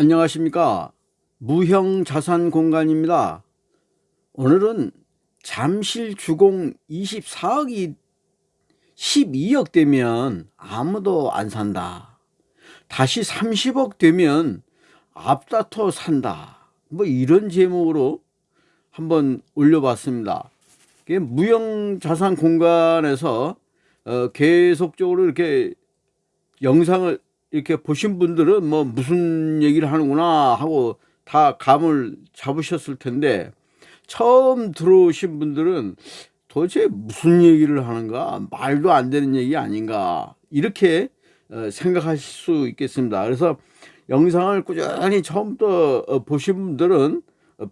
안녕하십니까. 무형 자산 공간입니다. 오늘은 잠실 주공 24억이 12억 되면 아무도 안 산다. 다시 30억 되면 앞다퉈 산다. 뭐 이런 제목으로 한번 올려봤습니다. 무형 자산 공간에서 어, 계속적으로 이렇게 영상을 이렇게 보신 분들은 뭐 무슨 얘기를 하는구나 하고 다 감을 잡으셨을 텐데 처음 들어오신 분들은 도대체 무슨 얘기를 하는가? 말도 안 되는 얘기 아닌가? 이렇게 어, 생각하실 수 있겠습니다. 그래서 영상을 꾸준히 처음부터 어, 보신 분들은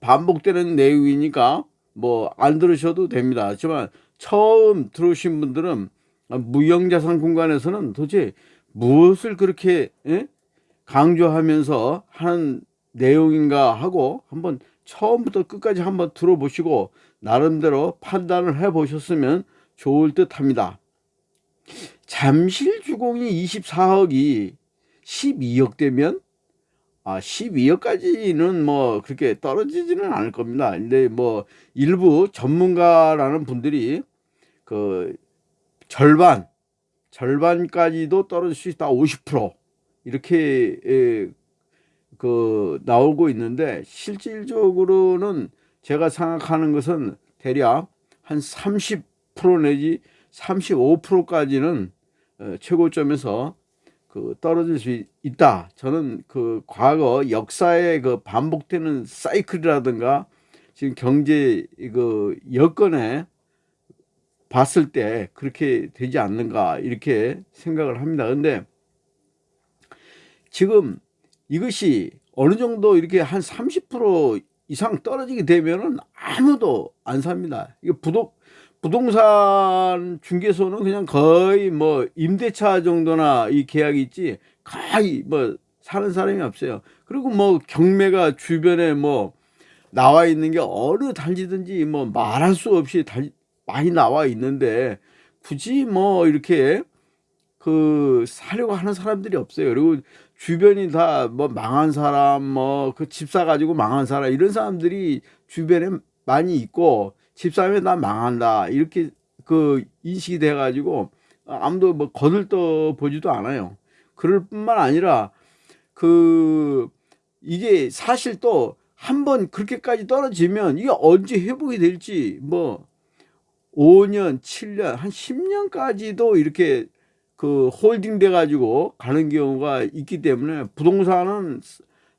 반복되는 내용이니까 뭐 안 들으셔도 됩니다. 하지만 처음 들어오신 분들은 무형자산 공간에서는 도대체 무엇을 그렇게 예? 강조하면서 하는 내용인가 하고 한번 처음부터 끝까지 한번 들어보시고 나름대로 판단을 해 보셨으면 좋을 듯 합니다 잠실 주공이 24억이 12억 되면 아 12억까지는 뭐 그렇게 떨어지지는 않을 겁니다 근데 뭐 일부 전문가라는 분들이 그 절반 절반까지도 떨어질 수 있다 50% 이렇게 에, 그 나오고 있는데 실질적으로는 제가 생각하는 것은 대략 한 30% 내지 35%까지는 어, 최고점에서 그 떨어질 수 있다. 저는 그 과거 역사의 그 반복되는 사이클이라든가 지금 경제 그 여건에 봤을 때 그렇게 되지 않는가 이렇게 생각을 합니다. 근데 지금 이것이 어느 정도 이렇게 한 30% 이상 떨어지게 되면은 아무도 안 삽니다. 이게 부동 부동산 중개소는 그냥 거의 뭐 임대차 정도나 이 계약이 있지 거의 뭐 사는 사람이 없어요. 그리고 뭐 경매가 주변에 뭐 나와 있는 게 어느 단지든지 뭐 말할 수 없이 단, 많이 나와 있는데 굳이 뭐 이렇게 그 사려고 하는 사람들이 없어요. 그리고 주변이 다 뭐 망한 사람, 뭐 그 집 사 가지고 망한 사람 이런 사람들이 주변에 많이 있고 집 사면 다 망한다 이렇게 그 인식이 돼 가지고 아무도 뭐 거들떠 보지도 않아요. 그럴 뿐만 아니라 그 이게 사실 또 한 번 그렇게까지 떨어지면 이게 언제 회복이 될지 뭐 5년, 7년, 한 10년까지도 이렇게 그 holding 돼 가지고 가는 경우가 있기 때문에 부동산은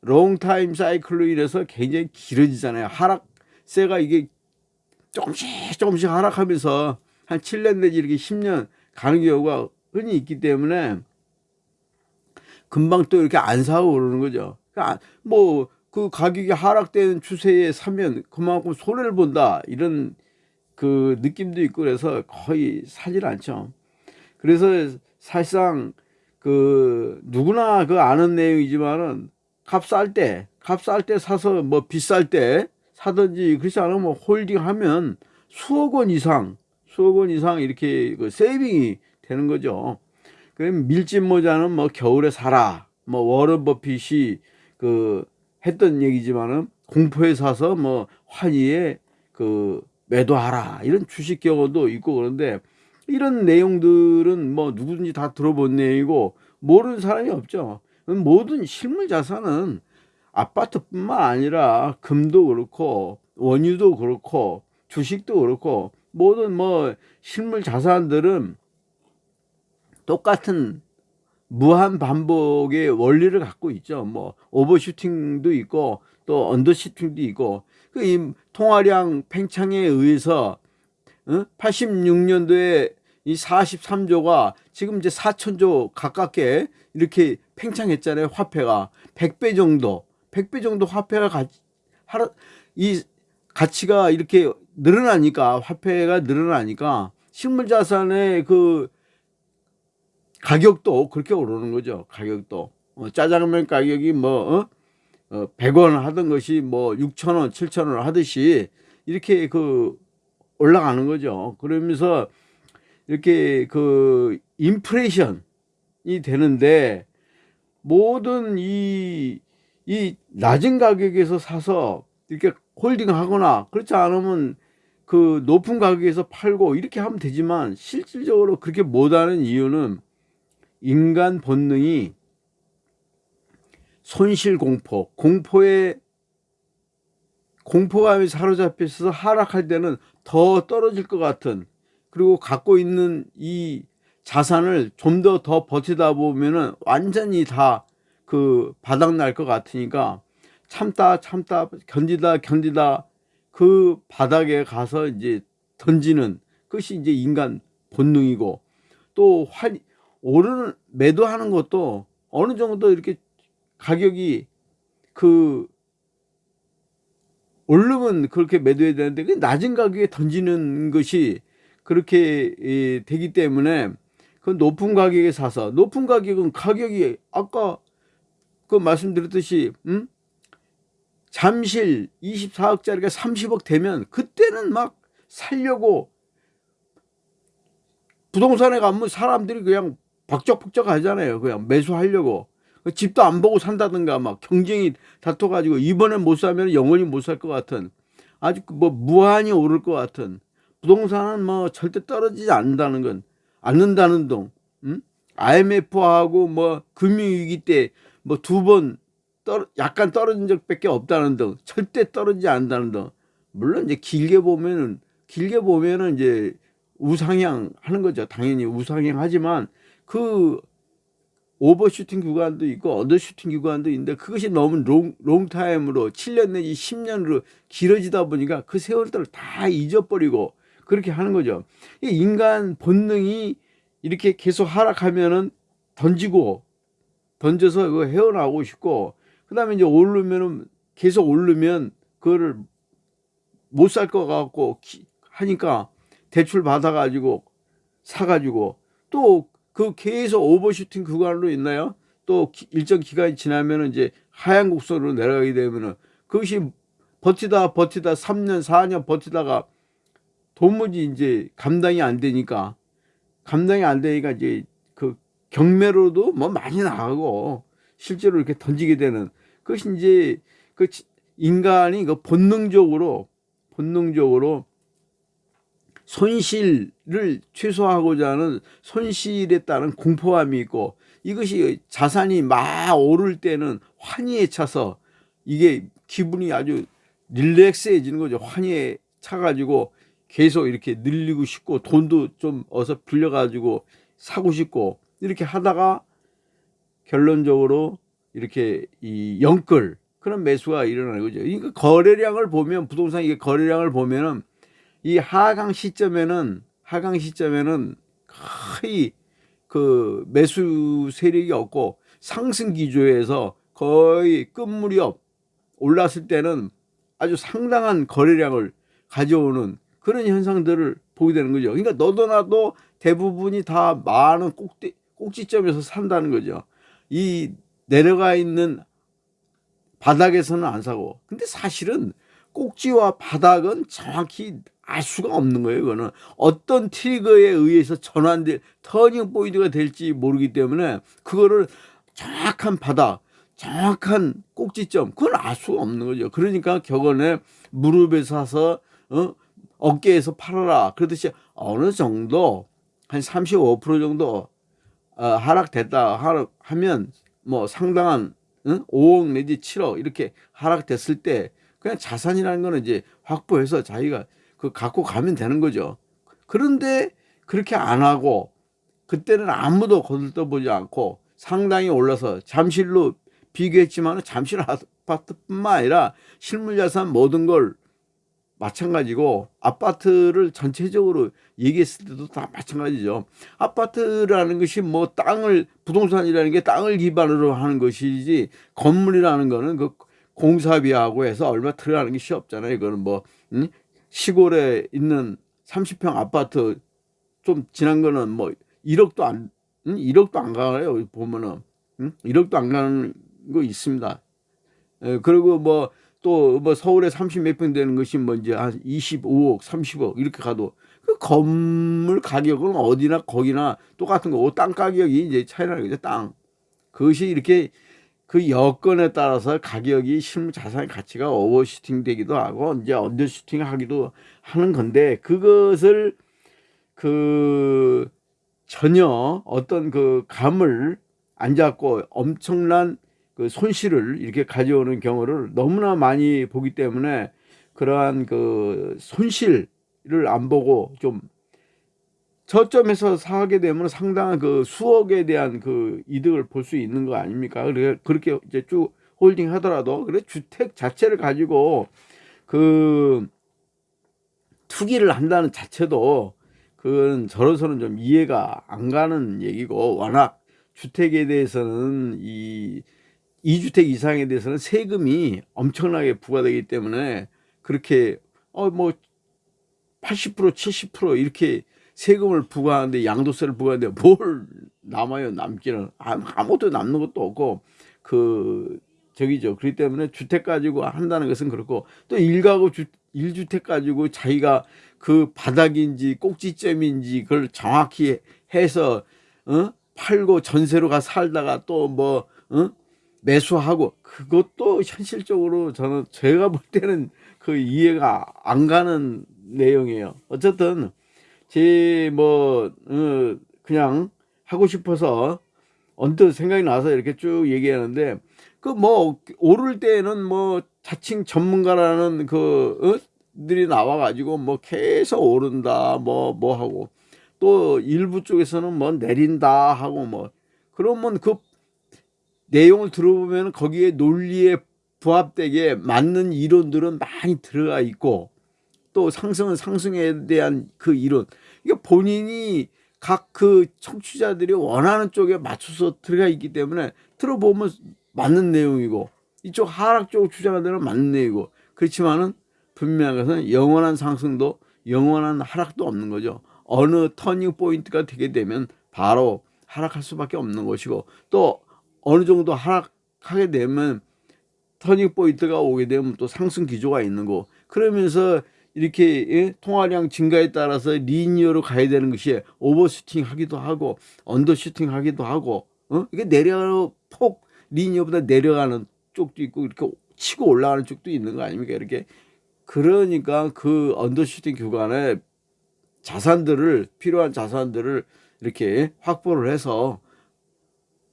long time 사이클로 인해서 굉장히 길어지잖아요. 하락세가 이게 조금씩 조금씩 하락하면서 한 7년 내지 이렇게 10년 가는 경우가 흔히 있기 때문에 금방 또 이렇게 안 사고 그러는 거죠. 그러니까 뭐 그 가격이 하락되는 추세에 사면 그만큼 손해를 본다 이런 그 느낌도 있고 그래서 거의 사질 않죠. 그래서 사실상 그 누구나 그 아는 내용이지만은 값쌀 때, 값쌀 때 사서 뭐 비쌀 때 사든지 그렇지 않으면 뭐 홀딩하면 수억 원 이상, 수억 원 이상 이렇게 그 세이빙이 되는 거죠. 그럼 밀짚 모자는 뭐 겨울에 사라. 뭐 워런 버핏이 그 했던 얘기지만은 공포에 사서 뭐 환희에 그 매도하라 이런 주식 경우도 있고 그런데 이런 내용들은 뭐 누구든지 다 들어본 내용이고 모르는 사람이 없죠 모든 실물 자산은 아파트뿐만 아니라 금도 그렇고 원유도 그렇고 주식도 그렇고 모든 뭐 실물 자산들은 똑같은 무한 반복의 원리를 갖고 있죠. 뭐 오버슈팅도 있고 또 언더슈팅도 있고 그이 통화량 팽창에 의해서 어? 86년도에 이 43조가 지금 이제 4천조 가깝게 이렇게 팽창했잖아요. 화폐가 100배 정도, 100배 정도 화폐가 가, 하루, 이 가치가 이렇게 늘어나니까 화폐가 늘어나니까 실물자산의 그 가격도 그렇게 오르는 거죠. 가격도 어, 짜장면 가격이 뭐 어? 어, 100원 하던 것이 뭐 6천원, 7천원 하듯이 이렇게 그 올라가는 거죠. 그러면서 이렇게 그 인플레이션이 되는데 모든 이 이 낮은 가격에서 사서 이렇게 홀딩 하거나 그렇지 않으면 그 높은 가격에서 팔고 이렇게 하면 되지만 실질적으로 그렇게 못하는 이유는 인간 본능이 손실 공포, 공포에 공포감이 사로잡혀 있어서 하락할 때는 더 떨어질 것 같은 그리고 갖고 있는 이 자산을 좀 더더 버티다 보면은 완전히 다 그 바닥 날 것 같으니까 참다 참다 견디다 견디다 그 바닥에 가서 이제 던지는 것이 이제 인간 본능이고 또 환, 오르는 매도하는 것도 어느 정도 이렇게 가격이 그 오르면 그렇게 매도해야 되는데 그 낮은 가격에 던지는 것이 그렇게 예, 되기 때문에 그 높은 가격에 사서 높은 가격은 가격이 아까 그 말씀드렸듯이 음? 잠실 24억짜리가 30억 되면 그때는 막 살려고 부동산에 가면 사람들이 그냥 박적박적 하잖아요. 그냥 매수하려고. 집도 안 보고 산다든가 막 경쟁이 다퉈가지고 이번에 못 사면 영원히 못 살 것 같은 아주 뭐 무한히 오를 것 같은 부동산은 뭐 절대 떨어지지 않는다는 건 않는다는 동 음? IMF하고 뭐 금융위기 때 뭐 두번떨 약간 떨어진 적밖에 없다는 등 절대 떨어지지 않는다는 등 물론 이제 길게 보면은 길게 보면은 이제 우상향 하는 거죠 당연히 우상향 하지만 그 overshooting 구간도 있고 undershooting 구간도 있는데 그것이 너무 long, long time으로 7년 내지 10년으로 길어지다 보니까 그 세월들을 다 잊어버리고 그렇게 하는 거죠. 이 인간 본능이 이렇게 계속 하락하면은 던지고 던져서 그거 헤어나오고 싶고 그 다음에 이제 오르면은 계속 오르면 그거를 못 살 것 같고 하니까 대출 받아가지고 사가지고 또 그 계속 오버슈팅 구간으로 있나요? 또 일정 기간이 지나면 이제 하얀 곡선으로 내려가게 되면은 그것이 버티다 버티다 3년 4년 버티다가 도무지 이제 감당이 안 되니까 감당이 안 되니까 이제 그 경매로도 뭐 많이 나가고 실제로 이렇게 던지게 되는 그것이 이제 그 인간이 그 본능적으로 본능적으로 손실을 최소화하고자 하는 손실에 따른 공포감이 있고 이것이 자산이 막 오를 때는 환희에 차서 이게 기분이 아주 릴렉스해지는 거죠. 환희에 차가지고 계속 이렇게 늘리고 싶고 돈도 좀 어서 빌려가지고 사고 싶고 이렇게 하다가 결론적으로 이렇게 이 영끌 그런 매수가 일어나는 거죠. 그러니까 거래량을 보면 부동산 이게 거래량을 보면은 이 하강 시점에는 하강 시점에는 거의 그 매수 세력이 없고 상승 기조에서 거의 끝무렵 올랐을 때는 아주 상당한 거래량을 가져오는 그런 현상들을 보게 되는 거죠. 그러니까 너도 나도 대부분이 다 많은 꼭지, 꼭지점에서 산다는 거죠. 이 내려가 있는 바닥에서는 안 사고 근데 사실은 꼭지와 바닥은 정확히 알 수가 없는 거예요. 그거는 어떤 trigger에 의해서 전환될 turning point가 될지 모르기 때문에 그거를 정확한 바닥, 정확한 꼭지점 그건 알 수가 없는 거죠. 그러니까 격언에 무릎에 사서 어? 어깨에서 팔아라 그러듯이 어느 정도 한 35% 정도 어, 하락됐다 하면 뭐 상당한 응? 5억 내지 7억 이렇게 하락됐을 때 그냥 자산이라는 거는 이제 확보해서 자기가 그 갖고 가면 되는 거죠. 그런데 그렇게 안 하고 그때는 아무도 거들떠보지 않고 상당히 올라서 잠실로 비교했지만 잠실 아파트뿐만 아니라 실물자산 모든 걸 마찬가지고 아파트를 전체적으로 얘기했을 때도 다 마찬가지죠. 아파트라는 것이 뭐 땅을 부동산이라는 게 땅을 기반으로 하는 것이지 건물이라는 거는 그 공사비하고 해서 얼마 들어가는 것이 없잖아요. 이거는 뭐 음? 시골에 있는 30평 아파트 좀 지난 거는 뭐 1억도 안 음? 1억도 안 가요. 보면은 음? 1억도 안 가는 거 있습니다. 에, 그리고 뭐 또 뭐 서울에 30몇 평 되는 것이 뭐 이제 한 25억, 30억 이렇게 가도 그 건물 가격은 어디나 거기나 똑같은 거고 땅 가격이 이제 차이 나는 거죠. 땅. 그것이 이렇게 그 여건에 따라서 가격이 실물 자산의 가치가 오버슈팅 되기도 하고 이제 언더슈팅 하기도 하는 건데 그것을 그 전혀 어떤 그 감을 안 잡고 엄청난 그 손실을 이렇게 가져오는 경우를 너무나 많이 보기 때문에 그러한 그 손실을 안 보고 좀 저점에서 사게 되면 상당한 그 수억에 대한 그 이득을 볼 수 있는 거 아닙니까? 그렇게 이제 쭉 홀딩 하더라도 그래 주택 자체를 가지고 그 투기를 한다는 자체도 그건 저로서는 좀 이해가 안 가는 얘기고 워낙 주택에 대해서는 이 2주택 이상에 대해서는 세금이 엄청나게 부과되기 때문에 그렇게 어 뭐 80% 70% 이렇게 세금을 부과하는데 양도세를 부과하는데 뭘 남아요 남기는 아무것도 남는 것도 없고 그 저기죠 그렇기 때문에 주택 가지고 한다는 것은 그렇고 또 일가구 주, 일주택 가지고 자기가 그 바닥인지 꼭지점인지 그걸 정확히 해서 어? 팔고 전세로 가 살다가 또뭐 어? 매수하고 그것도 현실적으로 저는 제가 볼 때는 그 이해가 안 가는 내용이에요 어쨌든 제뭐 어, 그냥 하고 싶어서 언뜻 생각이 나서 이렇게 쭉 얘기하는데 그 뭐 오를 때는 뭐 자칭 전문가라는 그 어? 들이 나와 가지고 뭐 계속 오른다 뭐뭐 하고 또 일부 쪽에서는 뭐 내린다 하고 뭐 그러면 그 내용을 들어보면 거기에 논리에 부합되게 맞는 이론들은 많이 들어가 있고 또 상승은 상승에 대한 그 이론 이게 본인이 각 그 청취자들이 원하는 쪽에 맞춰서 들어가 있기 때문에 들어보면 맞는 내용이고 이쪽 하락 쪽을 주장하는 맞는 내용이고 그렇지만은 분명한 것은 영원한 상승도 영원한 하락도 없는 거죠. 어느 turning point가 되게 되면 바로 하락할 수밖에 없는 것이고 또 어느 정도 하락하게 되면 turning point가 오게 되면 또 상승 기조가 있는 거 그러면서 이렇게 예? 통화량 증가에 따라서 linear로 가야 되는 것이 overshooting 하기도 하고 undershooting 하기도 하고 어? 이게 내려 폭 linear보다 내려가는 쪽도 있고 이렇게 치고 올라가는 쪽도 있는 거 아닙니까 이렇게 그러니까 그 undershooting 구간에 자산들을 필요한 자산들을 이렇게 확보를 해서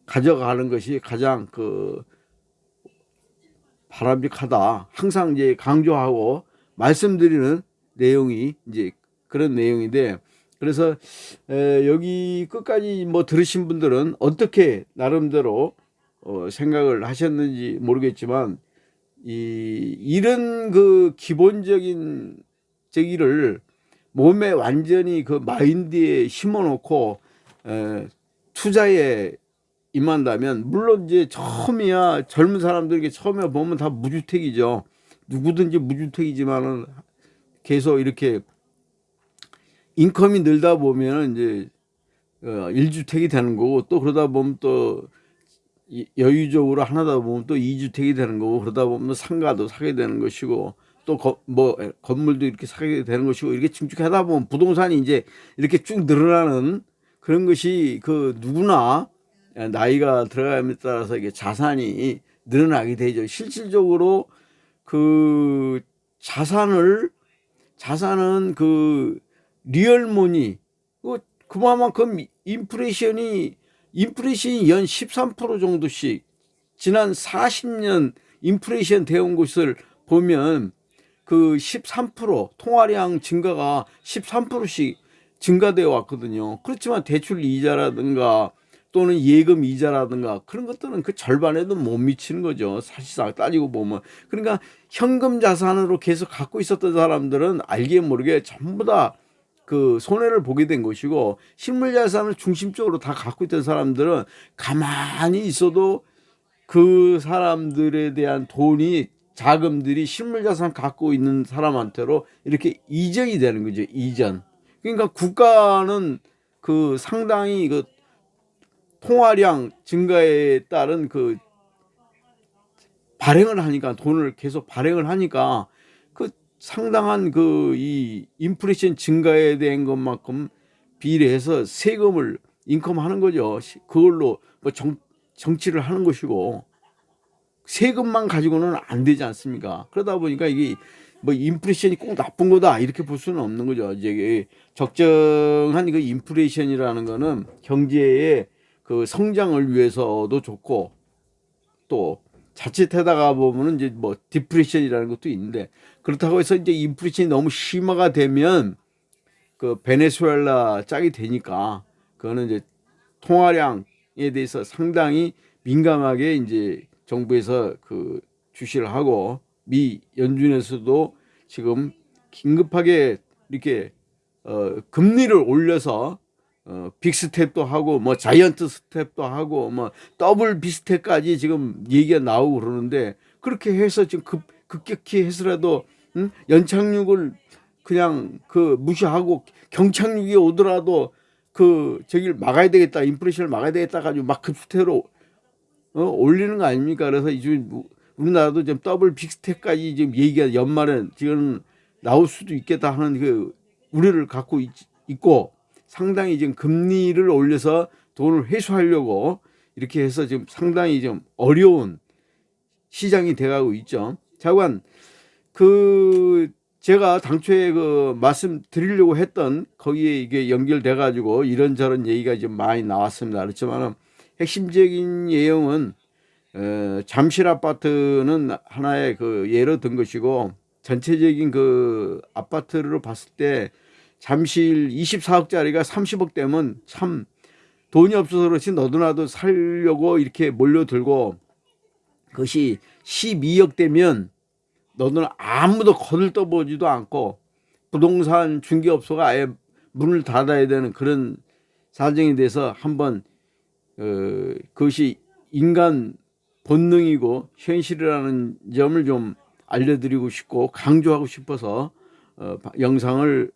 가져가는 것이 가장 그 바람직하다. 항상 이제 강조하고 말씀드리는 내용이 이제 그런 내용인데 그래서 에 여기 끝까지 뭐 들으신 분들은 어떻게 나름대로 어 생각을 하셨는지 모르겠지만 이 이런 그 기본적인 저기를 몸에 완전히 그 마인드에 심어 놓고 에 투자에 임한다면 물론 이제 처음이야 젊은 사람들에게 처음에 보면 다 무주택이죠. 누구든지 무주택이지만은 계속 이렇게 인컴이 늘다 보면 이제 어, 1주택이 되는 거고 또 그러다 보면 또 여유적으로 하나다 보면 또 2주택이 되는 거고 그러다 보면 상가도 사게 되는 것이고 또 뭐 건물도 이렇게 사게 되는 것이고 이렇게 증축하다 보면 부동산이 이제 이렇게 쭉 늘어나는 그런 것이 그 누구나 나이가 들어감에 따라서 이게 자산이 늘어나게 되죠. 실질적으로 그 자산을 자산은 그 리얼모니 그 그만큼 인플레이션이 인플레이션이 연 13% 정도씩 지난 40년 인플레이션 되온 것을 보면 그 13% 통화량 증가가 13%씩 증가되어 왔거든요. 그렇지만 대출 이자라든가 또는 예금 이자라든가 그런 것들은 그 절반에도 못 미치는 거죠. 사실상 따지고 보면. 그러니까 현금 자산으로 계속 갖고 있었던 사람들은 알게 모르게 전부 다 그 손해를 보게 된 것이고 실물 자산을 중심적으로 다 갖고 있던 사람들은 가만히 있어도 그 사람들에 대한 돈이 자금들이 실물 자산 갖고 있는 사람한테로 이렇게 이전이 되는 거죠. 이전. 그러니까 국가는 그 상당히 그 통화량 증가에 따른 그 발행을 하니까 돈을 계속 발행을 하니까 그 상당한 그 이 인플레이션 증가에 대한 것만큼 비례해서 세금을 인컴하는 거죠. 그걸로 뭐 정, 정치를 하는 것이고 세금만 가지고는 안 되지 않습니까? 그러다 보니까 이게 뭐 인플레이션이 꼭 나쁜 거다 이렇게 볼 수는 없는 거죠. 이제 적정한 그 인플레이션이라는 거는 경제의 그 성장을 위해서도 좋고 또 자칫하다가 보면은 이제 뭐 디프레션이라는 것도 있는데 그렇다고 해서 이제 인플레이션이 너무 심화가 되면 그 베네수엘라 짝이 되니까 그거는 이제 통화량에 대해서 상당히 민감하게 이제 정부에서 그 주시를 하고 미 연준에서도 지금 긴급하게 이렇게 어 금리를 올려서 어 big step도 하고 뭐 giant step도 하고 뭐 double big step까지 지금 얘기가 나오고 그러는데 그렇게 해서 지금 급 급격히 해서라도 응? 연착륙을 그냥 그 무시하고 경착륙이 오더라도 그 저기를 막아야 되겠다 인플레이션을 막아야 되겠다 가지고 막 급스텝으로 어, 올리는 거 아닙니까? 그래서 이제 우리나라도 지금 더블 빅스텝까지 지금 얘기가 연말에 지금 나올 수도 있겠다 하는 그 우려를 갖고 있, 있고 상당히 지금 금리를 올려서 돈을 회수하려고 이렇게 해서 지금 상당히 좀 어려운 시장이 돼가고 있죠. 자관 그 제가 당초에 그 말씀 드리려고 했던 거기에 이게 연결돼 가지고 이런저런 얘기가 좀 많이 나왔습니다. 그렇지만은 핵심적인 내용은 어, 잠실 아파트는 하나의 그 예로 든 것이고 전체적인 그 아파트를 봤을 때 잠실 24억짜리가 30억 되면 참 돈이 없어서 그렇지 너도나도 살려고 이렇게 몰려들고 그것이 12억 되면 너는 아무도 거들떠보지도 않고 부동산 중개업소가 아예 문을 닫아야 되는 그런 사정이 돼서 한번 어, 그것이 인간 본능이고 현실이라는 점을 좀 알려드리고 싶고 강조하고 싶어서 어, 영상을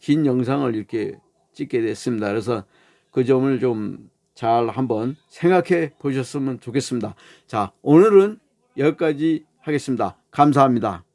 긴 영상을 이렇게 찍게 됐습니다. 그래서 그 점을 좀 잘 한번 생각해 보셨으면 좋겠습니다. 자 오늘은 여기까지 하겠습니다. 감사합니다.